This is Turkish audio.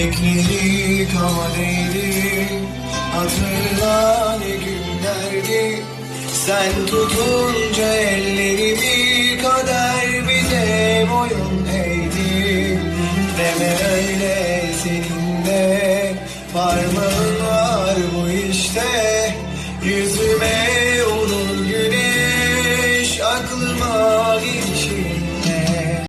Bekledik ama neydi Hatırla ne günlerdi. Sen tutunca ellerimi Kader bize boyun eğdi. Deme öyle senin de Parmağın var bu işte. Yüzüme olur güneş Aklıma gidiyor